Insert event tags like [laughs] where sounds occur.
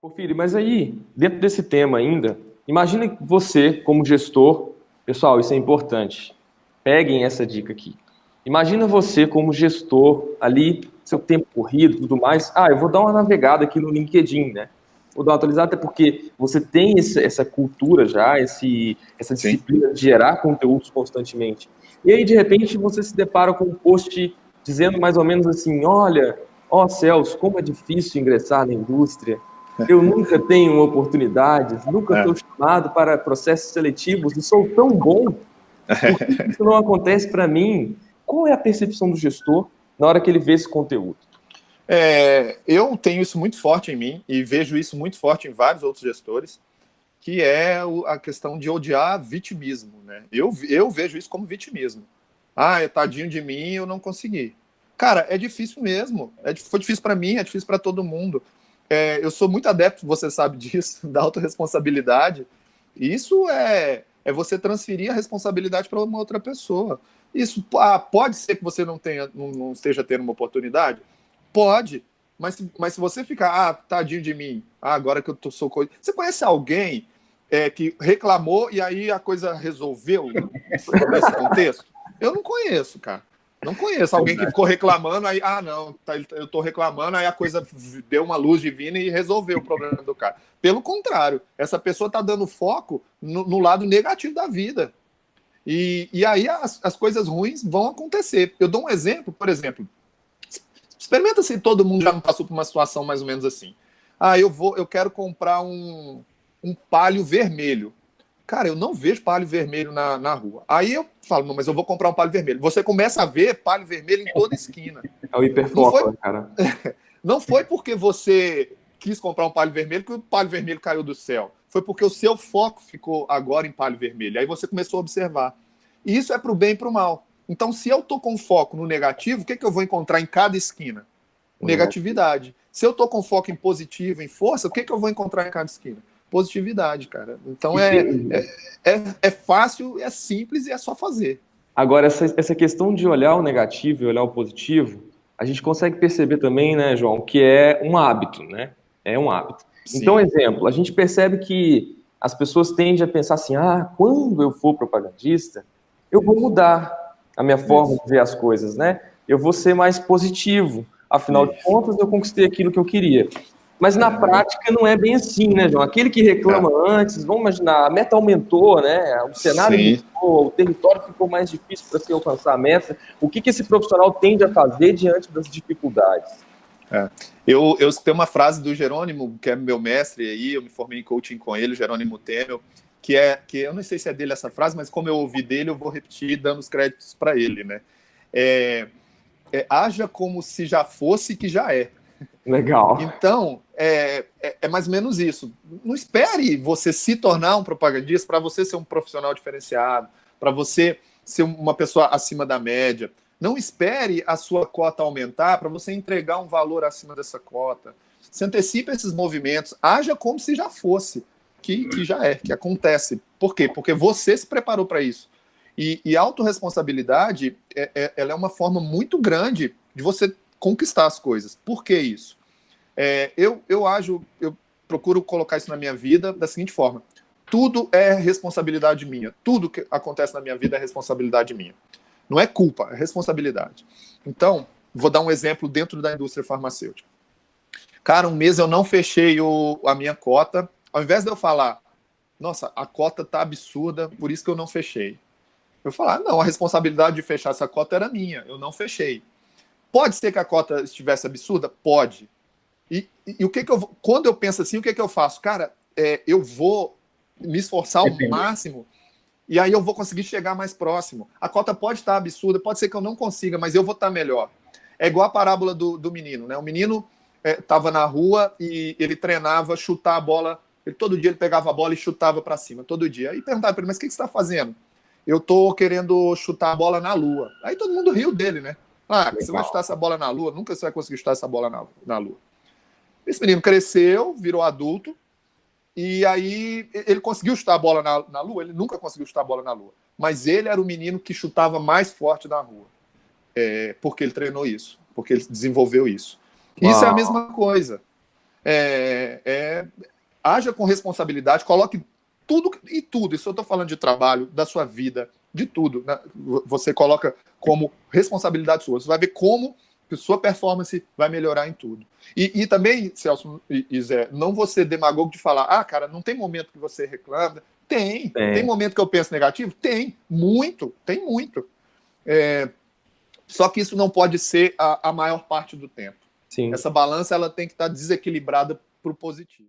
Porfírio, mas aí, dentro desse tema ainda, imagine você como gestor, pessoal, isso é importante, peguem essa dica aqui. Imagina você como gestor ali, seu tempo corrido e tudo mais, ah, eu vou dar uma navegada aqui no LinkedIn, né? Vou dar uma atualizada, até porque você tem essa, essa cultura já, esse, essa disciplina Sim. de gerar conteúdos constantemente. E aí, de repente, você se depara com um post dizendo mais ou menos assim, olha, ó oh, céus, como é difícil ingressar na indústria, eu nunca tenho oportunidades, nunca sou é. chamado para processos seletivos e sou tão bom. Por que isso não acontece para mim? Qual é a percepção do gestor na hora que ele vê esse conteúdo? É, eu tenho isso muito forte em mim e vejo isso muito forte em vários outros gestores, que é a questão de odiar vitimismo. Né? Eu, eu vejo isso como vitimismo. Ah, é tadinho de mim, eu não consegui. Cara, é difícil mesmo. É, foi difícil para mim, é difícil para todo mundo. É, eu sou muito adepto, você sabe [laughs] disso, da autorresponsabilidade. Isso é, é você transferir a responsabilidade para uma outra pessoa. Isso ah, pode ser que você não, tenha, não, não, esteja tendo uma oportunidade? Pode. Mas, mas se você ficar, ah, tadinho de mim, ah, agora que eu tô, sou coisa. Você conhece alguém é, que reclamou e aí a coisa resolveu nesse contexto? Eu não conheço, cara. Não conheço alguém que ficou reclamando, aí, ah, não, tá, eu tô reclamando, aí a coisa deu uma luz divina e resolveu o problema do cara. Pelo contrário, essa pessoa tá dando foco no, no lado negativo da vida. E, e aí as, as coisas ruins vão acontecer. Eu dou um exemplo, por exemplo, experimenta se todo mundo já não passou por uma situação mais ou menos assim. Ah, eu vou, eu quero comprar um, um palio vermelho. Cara, eu não vejo palho vermelho na, na rua. Aí eu falo, não, mas eu vou comprar um palho vermelho. Você começa a ver palho vermelho em toda esquina. É o hiperfoco, foi... cara. [laughs] não foi porque você quis comprar um palho vermelho que o palho vermelho caiu do céu. Foi porque o seu foco ficou agora em palho vermelho. Aí você começou a observar. E isso é para o bem e para o mal. Então, se eu estou com foco no negativo, o que, que eu vou encontrar em cada esquina? Negatividade. Se eu estou com foco em positivo, em força, o que, que eu vou encontrar em cada esquina? Positividade, cara. Então é, é, é, é, fácil, é simples e é só fazer. Agora, essa, essa questão de olhar o negativo e olhar o positivo, a gente consegue perceber também, né, João, que é um hábito, né? É um hábito. Sim. Então, exemplo, a gente percebe que as pessoas tendem a pensar assim, ah, quando eu for propagandista, eu vou mudar a minha forma Isso. de ver as coisas, né? Eu vou ser mais positivo. Afinal Isso. de contas, eu conquistei aquilo que eu queria. Mas na prática não é bem assim, né, João? Aquele que reclama é. antes, vamos imaginar, a meta aumentou, né? O cenário Sim. mudou, o território ficou mais difícil para se alcançar a meta. O que, que esse profissional tende a fazer diante das dificuldades? É. Eu, eu tenho uma frase do Jerônimo, que é meu mestre aí, eu me formei em coaching com ele, Jerônimo Temel, que é, que eu não sei se é dele essa frase, mas como eu ouvi dele, eu vou repetir dando os créditos para ele, né? É, é, haja como se já fosse que já é. Legal. Então, é, é, é, mais ou menos isso. Não espere você se tornar um propagandista para você ser um profissional diferenciado, para você ser uma pessoa acima da média. Não espere a sua cota aumentar para você entregar um valor acima dessa cota. Se antecipe esses movimentos, haja como se já fosse, que, que já é, que acontece. Por quê? Porque você se preparou para isso. E, e autorresponsabilidade, é, é, ela é uma forma muito grande de você conquistar as coisas. Por que isso? É, eu, eu ajo, eu procuro colocar isso na minha vida da seguinte forma: tudo é responsabilidade minha. Tudo que acontece na minha vida é responsabilidade minha. Não é culpa, é responsabilidade. Então, vou dar um exemplo dentro da indústria farmacêutica. Cara, um mês eu não fechei o, a minha cota. Ao invés de eu falar, nossa, a cota tá absurda, por isso que eu não fechei. Eu falar, não, a responsabilidade de fechar essa cota era minha, eu não fechei. Pode ser que a cota estivesse absurda? Pode. E, e, e, o que que eu quando eu penso assim, o que que eu faço? Cara, é, eu vou me esforçar ao máximo e aí eu vou conseguir chegar mais próximo. A cota pode estar absurda, pode ser que eu não consiga, mas eu vou estar melhor. É igual a parábola do, do menino, né? O menino estava é, na rua e ele treinava chutar a bola. Ele, todo dia ele pegava a bola e chutava para cima, todo dia. Aí perguntava para ele, mas o que, que você está fazendo? Eu estou querendo chutar a bola na lua. Aí todo mundo riu dele, né? Ah, você vai chutar essa bola na lua? Nunca você vai conseguir chutar essa bola na, na lua. Esse menino cresceu, virou adulto, e aí ele conseguiu chutar a bola na, na lua? Ele nunca conseguiu chutar a bola na lua. Mas ele era o menino que chutava mais forte na rua. É, porque ele treinou isso, porque ele desenvolveu isso. Uau. Isso é a mesma coisa. é, é, haja com responsabilidade, coloque tudo e tudo. Isso eu estou falando de trabalho, da sua vida, de tudo. Né? Você coloca como responsabilidade sua. Você vai ver como que sua performance vai melhorar em tudo. E, e também, Celso e, e Zé, não você demagogo de falar, ah, cara, não tem momento que você reclama. Tem. Tem, tem momento que eu penso negativo? Tem. Muito. Tem muito. É, só que isso não pode ser a, a maior parte do tempo. Sim. Essa balança ela tem que estar desequilibrada para o positivo.